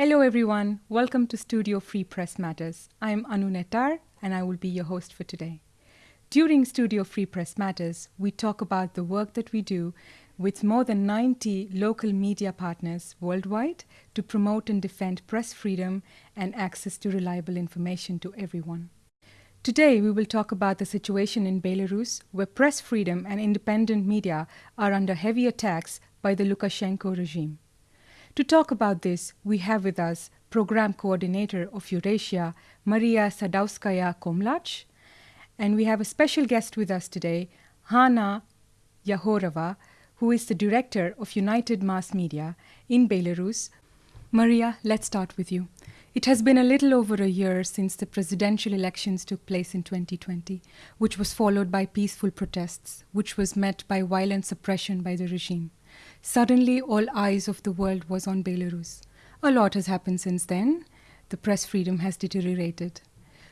Hello, everyone. Welcome to Studio Free Press Matters. I'm Anu Nettar, and I will be your host for today. During Studio Free Press Matters, we talk about the work that we do with more than 90 local media partners worldwide to promote and defend press freedom and access to reliable information to everyone. Today, we will talk about the situation in Belarus, where press freedom and independent media are under heavy attacks by the Lukashenko regime. To talk about this, we have with us Program Coordinator of Eurasia, Maria Sadowskaya Komlach, and we have a special guest with us today, Hanna Yahorova, who is the Director of United Mass Media in Belarus. Maria, let's start with you. It has been a little over a year since the presidential elections took place in 2020, which was followed by peaceful protests, which was met by violent suppression by the regime. Suddenly, all eyes of the world was on Belarus. A lot has happened since then. The press freedom has deteriorated.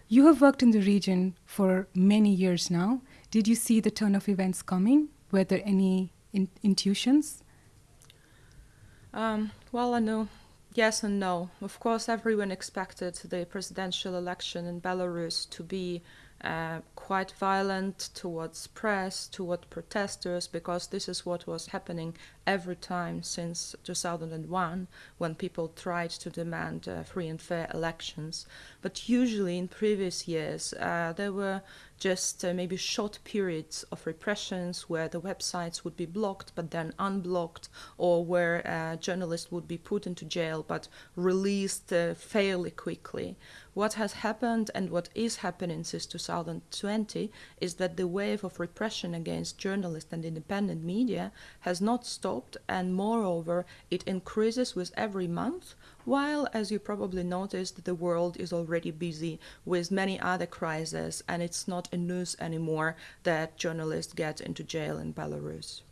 You have worked in the region for many years now. Did you see the turn of events coming? Were there any in- intuitions? Um, well, I know yes and no. Of course, everyone expected the presidential election in Belarus to be uh, quite violent towards press, toward protesters, because this is what was happening every time since 2001 when people tried to demand uh, free and fair elections. But usually in previous years, uh, there were just uh, maybe short periods of repressions where the websites would be blocked but then unblocked, or where uh, journalists would be put into jail but released uh, fairly quickly. What has happened and what is happening since 2020 is that the wave of repression against journalists and independent media has not stopped, and moreover, it increases with every month, while, as you probably noticed, the world is already busy with many other crises, and it's not a news anymore that journalists get into jail in Belarus.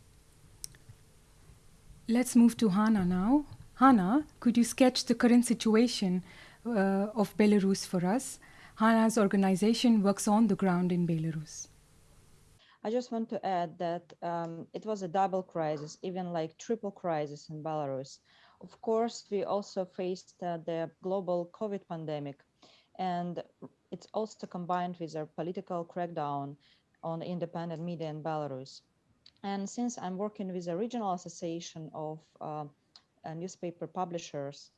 Let's move to Hanna now. Hanna, could you sketch the current situation uh, of Belarus for us. Hanna's organization works on the ground in Belarus. I just want to add that um, it was a double crisis, even like triple crisis in Belarus. Of course, we also faced uh, the global COVID pandemic, and it's also combined with a political crackdown on independent media in Belarus. And since I'm working with a regional association of uh, newspaper publishers,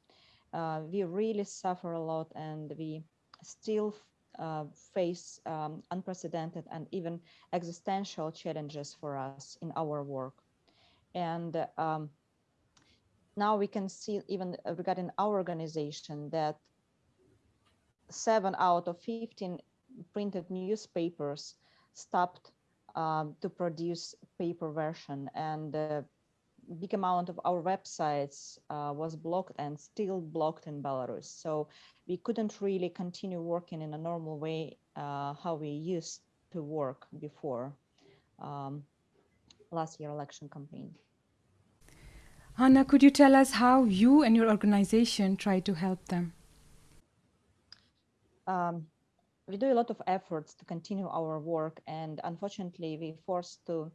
uh, we really suffer a lot and we still uh, face um, unprecedented and even existential challenges for us in our work. And um, now we can see even regarding our organization that seven out of 15 printed newspapers stopped um, to produce paper version and uh, big amount of our websites uh, was blocked and still blocked in Belarus. So we couldn't really continue working in a normal way uh, how we used to work before um, last year election campaign. Hanna, could you tell us how you and your organization try to help them? Um, we do a lot of efforts to continue our work and unfortunately we forced to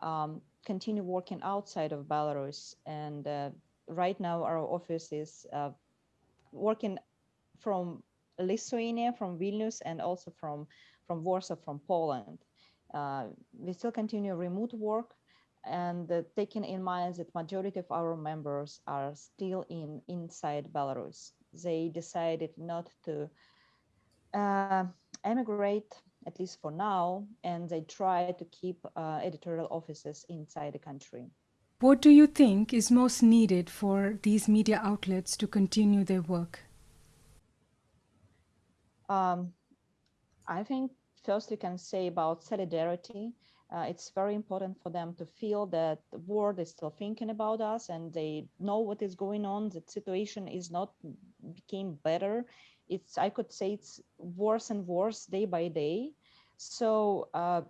um, continue working outside of Belarus. And uh, right now our office is uh, working from Lithuania, from Vilnius, and also from, from Warsaw, from Poland. Uh, we still continue remote work and uh, taking in mind that majority of our members are still in inside Belarus. They decided not to uh, emigrate at least for now, and they try to keep uh, editorial offices inside the country. What do you think is most needed for these media outlets to continue their work? Um, I think first we can say about solidarity. Uh, it's very important for them to feel that the world is still thinking about us and they know what is going on. The situation is not became better. It's I could say it's worse and worse day by day. So uh,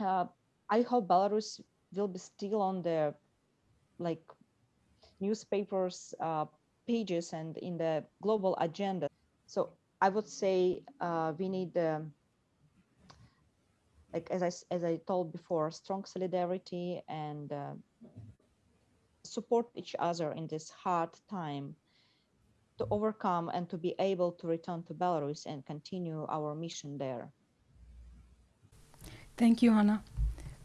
uh, I hope Belarus will be still on the like newspapers uh, pages and in the global agenda. So I would say uh, we need, um, like as I as I told before, strong solidarity and uh, support each other in this hard time. to overcome and to be able to return to Belarus and continue our mission there. Thank you, Anna.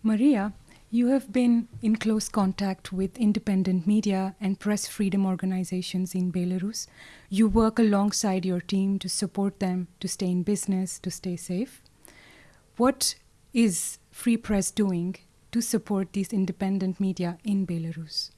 Maria, you have been in close contact with independent media and press freedom organizations in Belarus. You work alongside your team to support them to stay in business, to stay safe. What is Free Press doing to support these independent media in Belarus?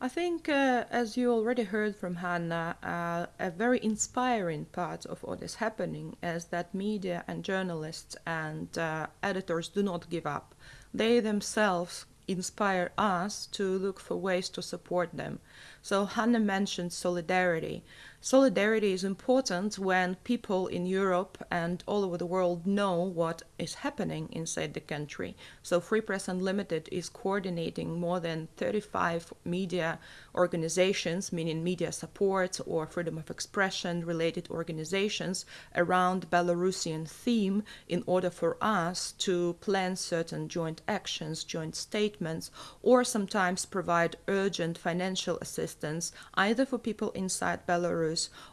I think, uh, as you already heard from Hanna, uh, a very inspiring part of what is happening is that media and journalists and uh, editors do not give up. They themselves inspire us to look for ways to support them. So Hanna mentioned solidarity. Solidarity is important when people in Europe and all over the world know what is happening inside the country. So Free Press Unlimited is coordinating more than 35 media organizations, meaning media support or freedom of expression related organizations around Belarusian theme in order for us to plan certain joint actions, joint statements, or sometimes provide urgent financial assistance either for people inside Belarus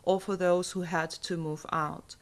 or for those who had to move out.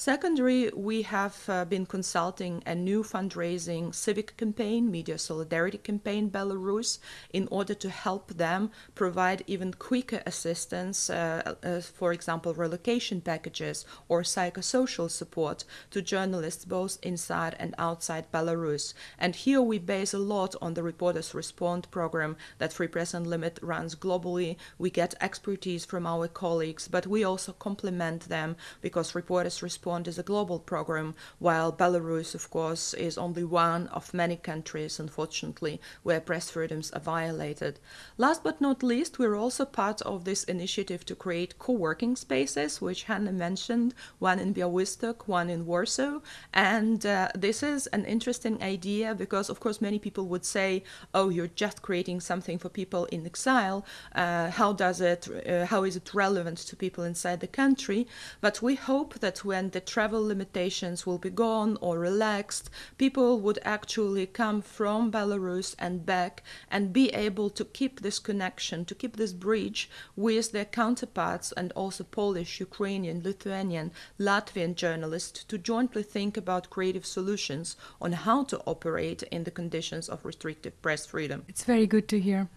Secondary, we have uh, been consulting a new fundraising civic campaign, Media Solidarity Campaign Belarus, in order to help them provide even quicker assistance, uh, uh, for example, relocation packages or psychosocial support to journalists both inside and outside Belarus. And here we base a lot on the Reporters Respond program that Free Press Unlimited runs globally. We get expertise from our colleagues, but we also complement them because Reporters Respond is a global program, while Belarus, of course, is only one of many countries, unfortunately, where press freedoms are violated. Last but not least, we're also part of this initiative to create co-working spaces, which Hanna mentioned, one in Białystok, one in Warsaw. And uh, this is an interesting idea because, of course, many people would say, oh, you're just creating something for people in exile. Uh, how does it, uh, how is it relevant to people inside the country? But we hope that when the travel limitations will be gone or relaxed, people would actually come from Belarus and back and be able to keep this connection, to keep this bridge with their counterparts and also Polish, Ukrainian, Lithuanian, Latvian journalists to jointly think about creative solutions on how to operate in the conditions of restrictive press freedom. It's very good to hear.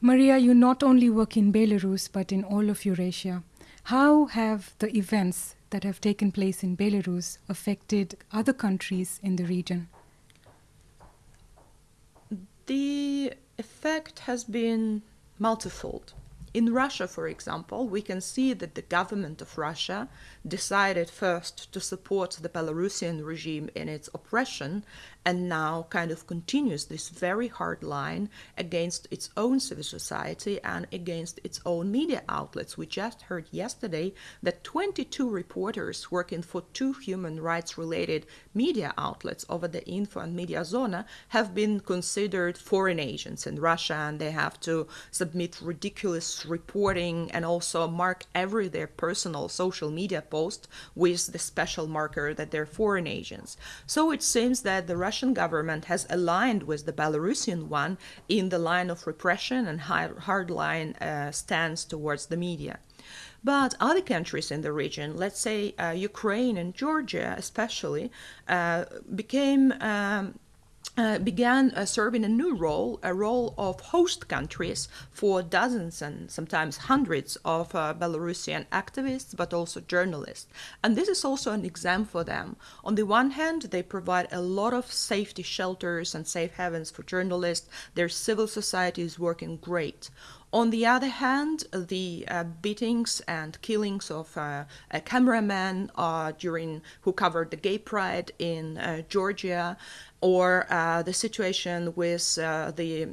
Maria, you not only work in Belarus but in all of Eurasia. How have the events that have taken place in Belarus affected other countries in the region? The effect has been multifold. In Russia, for example, we can see that the government of Russia decided first to support the Belarusian regime in its oppression and now kind of continues this very hard line against its own civil society and against its own media outlets. We just heard yesterday that 22 reporters working for two human rights related media outlets OVD-Info and Mediazona have been considered foreign agents in Russia and they have to submit ridiculous reporting and also mark every their personal social media post with the special marker that they're foreign agents. So it seems that the Russian government has aligned with the Belarusian one in the line of repression and hardline uh, stance towards the media. But other countries in the region, let's say uh, Ukraine and Georgia especially, uh, became um, uh, began uh, serving a new role, a role of host countries for dozens and sometimes hundreds of uh, Belarusian activists, but also journalists. And this is also an exam for them. On the one hand, they provide a lot of safety shelters and safe havens for journalists. Their civil society is working great. On the other hand, the uh, beatings and killings of uh, a cameraman uh, during who covered the gay pride in uh, Georgia or uh, the situation with uh, the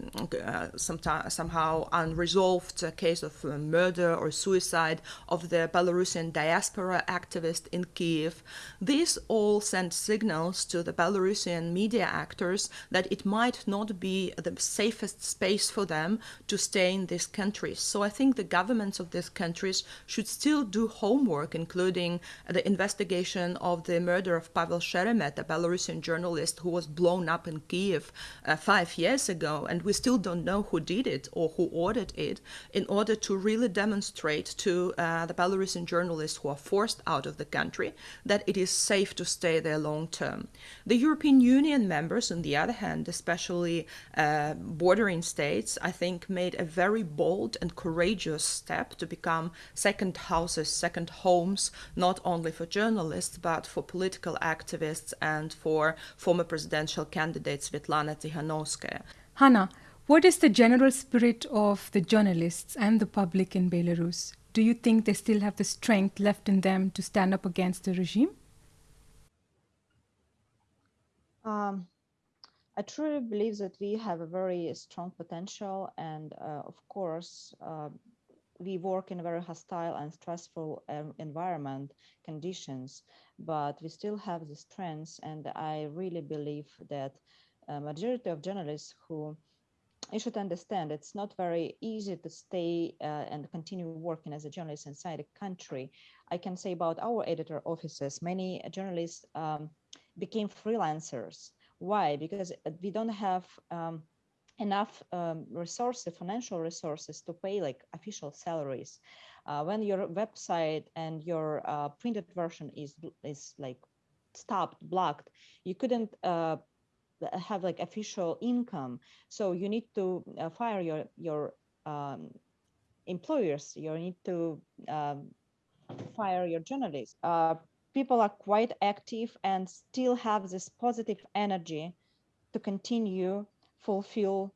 uh, somehow unresolved case of murder or suicide of the Belarusian diaspora activist in Kiev. These all send signals to the Belarusian media actors that it might not be the safest space for them to stay in these countries. So I think the governments of these countries should still do homework, including the investigation of the murder of Pavel Sheremet, a Belarusian journalist who was blown up in Kiev uh, five years ago, and we still don't know who did it or who ordered it, in order to really demonstrate to uh, the Belarusian journalists who are forced out of the country that it is safe to stay there long term. The European Union members, on the other hand, especially uh, bordering states, I think made a very bold and courageous step to become second houses, second homes, not only for journalists, but for political activists and for former presidential candidate Svetlana Tikhanovskaya. Hanna, what is the general spirit of the journalists and the public in Belarus? Do you think they still have the strength left in them to stand up against the regime? Um, I truly believe that we have a very strong potential, and uh, of course, uh, we work in a very hostile and stressful um, environment conditions, but we still have the strengths, and I really believe that a majority of journalists who you should understand it's not very easy to stay uh, and continue working as a journalist inside a country. I can say about our editor offices, many journalists um, became freelancers. Why? Because we don't have um, enough um, resources, financial resources to pay like official salaries. Uh, when your website and your uh, printed version is is like stopped, blocked, you couldn't uh, have like official income. So you need to uh, fire your your um, employers. You need to um, fire your journalists. Uh, people are quite active and still have this positive energy to continue fulfill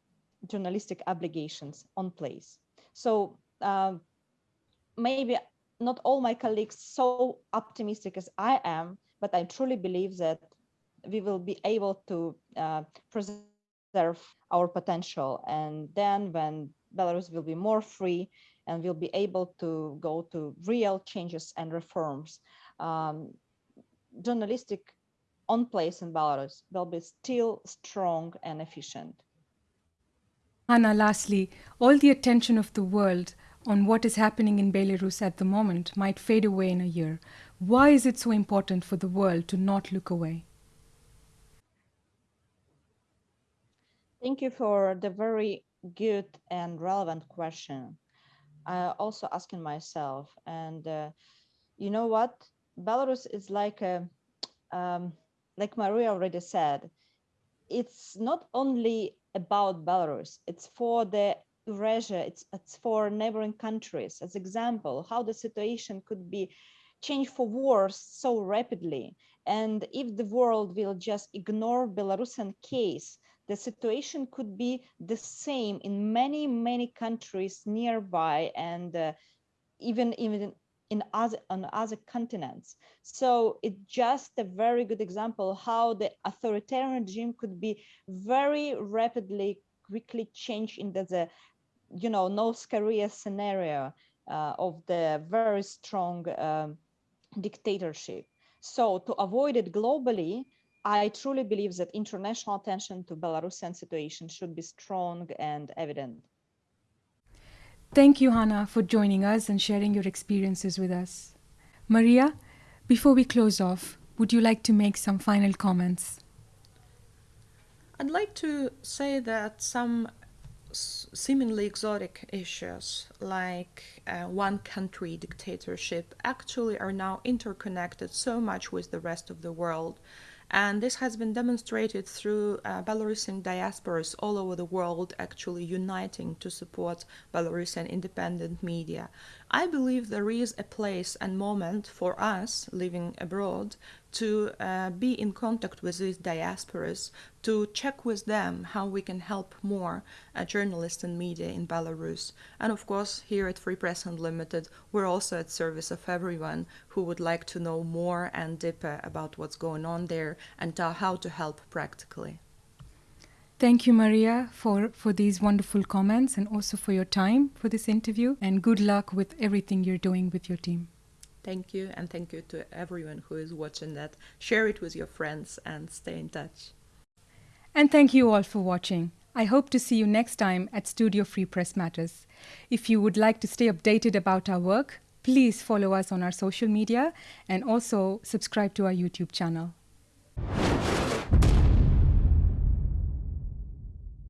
journalistic obligations on place. So um, maybe not all my colleagues so optimistic as I am, but I truly believe that we will be able to uh, preserve our potential. And then when Belarus will be more free and will be able to go to real changes and reforms, um, journalistic on place in Belarus will be still strong and efficient. Hanna, lastly, all the attention of the world on what is happening in Belarus at the moment might fade away in a year. Why is it so important for the world to not look away? Thank you for the very good and relevant question. I also asking myself, and uh, you know what? Belarus is like a, um, like Maria already said, it's not only about Belarus, it's for the Eurasia, it's, it's for neighboring countries. As example, how the situation could be changed for worse so rapidly. And if the world will just ignore Belarusian case, the situation could be the same in many, many countries nearby and uh, even, even in other on other continents. So it's just a very good example how the authoritarian regime could be very rapidly, quickly changed into the, you know, North Korea scenario uh, of the very strong um, dictatorship. So to avoid it globally, I truly believe that international attention to Belarusian situation should be strong and evident. Thank you, Hanna, for joining us and sharing your experiences with us. Maria, before we close off, would you like to make some final comments? I'd like to say that some seemingly exotic issues like uh, one country dictatorship actually are now interconnected so much with the rest of the world and this has been demonstrated through uh, Belarusian diasporas all over the world actually uniting to support Belarusian independent media. I believe there is a place and moment for us living abroad to uh, be in contact with these diasporas, to check with them how we can help more uh, journalists and media in Belarus. And of course, here at Free Press Unlimited, we're also at service of everyone who would like to know more and deeper about what's going on there and how to help practically. Thank you, Maria, for, for these wonderful comments and also for your time for this interview. And good luck with everything you're doing with your team. Thank you, and thank you to everyone who is watching that. Share it with your friends and stay in touch. And thank you all for watching. I hope to see you next time at Studio Free Press Matters. If you would like to stay updated about our work, please follow us on our social media and also subscribe to our YouTube channel.